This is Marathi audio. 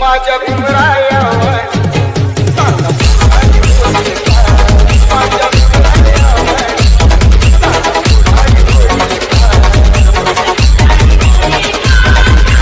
माझ्या भिंगराय